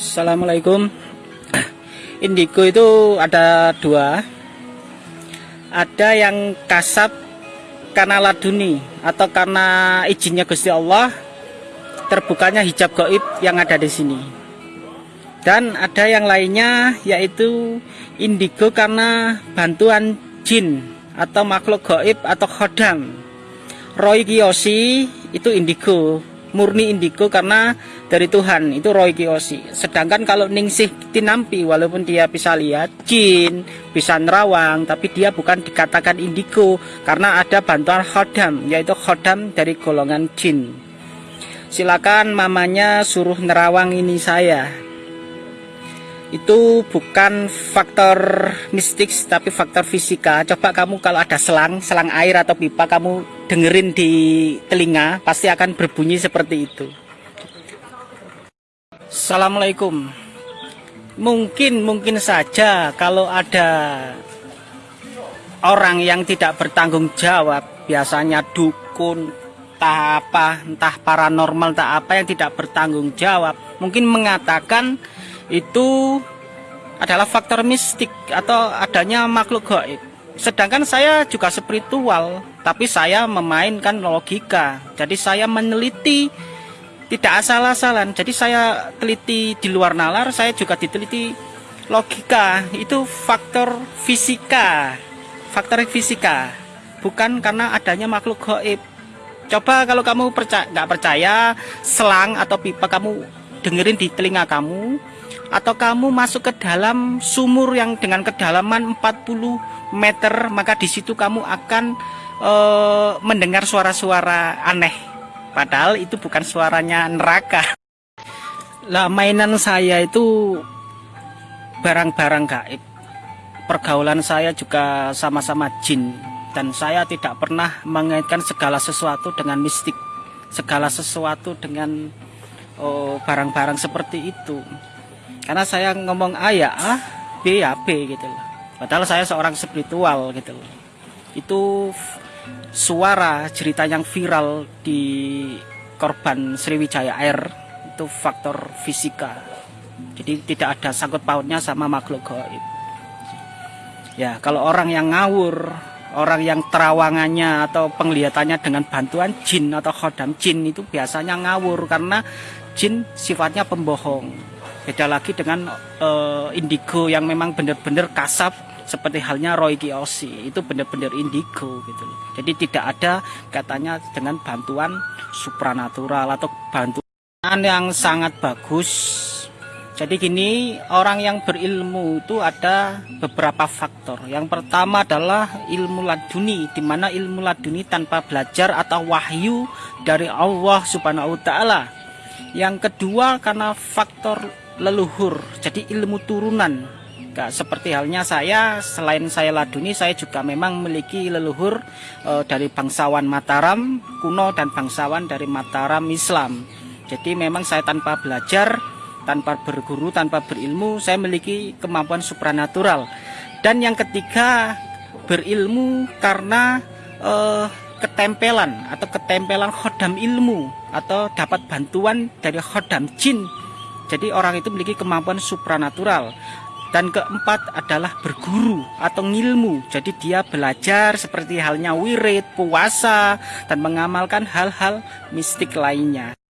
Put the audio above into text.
Assalamualaikum. Indigo itu ada dua. Ada yang kasab karena laduni Atau karena izinnya Gusti Allah Terbukanya hijab goib yang ada di sini. Dan ada yang lainnya yaitu indigo karena bantuan jin Atau makhluk goib atau khodam Roy Kiyoshi itu indigo murni indigo karena dari Tuhan itu Roy Kiyoshi. Sedangkan kalau Ningsih Tinampi walaupun dia bisa lihat jin bisa nerawang tapi dia bukan dikatakan indigo karena ada bantuan khodam yaitu khodam dari golongan jin. Silakan mamanya suruh nerawang ini saya. Itu bukan faktor mistik tapi faktor fisika. Coba kamu kalau ada selang selang air atau pipa kamu dengerin di telinga pasti akan berbunyi seperti itu Assalamualaikum mungkin mungkin saja kalau ada orang yang tidak bertanggung jawab biasanya dukun entah apa entah paranormal entah apa yang tidak bertanggung jawab mungkin mengatakan itu adalah faktor mistik atau adanya makhluk gaib. Sedangkan saya juga spiritual, tapi saya memainkan logika. Jadi saya meneliti tidak asal-asalan. Jadi saya teliti di luar nalar, saya juga diteliti logika. Itu faktor fisika. Faktor fisika. Bukan karena adanya makhluk gaib. Coba kalau kamu percaya nggak percaya selang atau pipa kamu dengerin di telinga kamu atau kamu masuk ke dalam sumur yang dengan kedalaman 40 meter maka di situ kamu akan e, mendengar suara-suara aneh. Padahal itu bukan suaranya neraka. Lah mainan saya itu barang-barang gaib. Pergaulan saya juga sama-sama jin. Dan saya tidak pernah mengaitkan segala sesuatu dengan mistik. Segala sesuatu dengan oh, barang-barang oh, seperti itu karena saya ngomong A ya A B ya B gitu loh. Padahal saya seorang spiritual gitu loh. Itu suara cerita yang viral di korban Sriwijaya Air itu faktor fisika. Jadi tidak ada sangkut pautnya sama makhluk gaib. Ya kalau orang yang ngawur orang yang terawangannya atau penglihatannya dengan bantuan jin atau khodam jin itu biasanya ngawur karena jin sifatnya pembohong beda lagi dengan uh, indigo yang memang benar-benar kasap seperti halnya Roy Kiyoshi itu benar-benar indigo gitu loh. Jadi tidak ada katanya dengan bantuan supranatural atau bantuan yang sangat bagus. Jadi gini, orang yang berilmu itu ada beberapa faktor. Yang pertama adalah ilmu laduni, di mana ilmu laduni tanpa belajar atau wahyu dari Allah Subhanahu wa taala. Yang kedua karena faktor leluhur jadi ilmu turunan. Gak seperti halnya saya selain saya laduni saya juga memang memiliki leluhur e, dari bangsawan Mataram kuno dan bangsawan dari Mataram Islam. Jadi memang saya tanpa belajar tanpa berguru tanpa berilmu saya memiliki kemampuan supranatural. Dan yang ketiga berilmu karena e, ketempelan atau ketempelan khodam ilmu atau dapat bantuan dari khodam jin jadi orang itu memiliki kemampuan supranatural. Dan keempat adalah berguru atau ngilmu. Jadi dia belajar seperti halnya wirid, puasa, dan mengamalkan hal-hal mistik lainnya.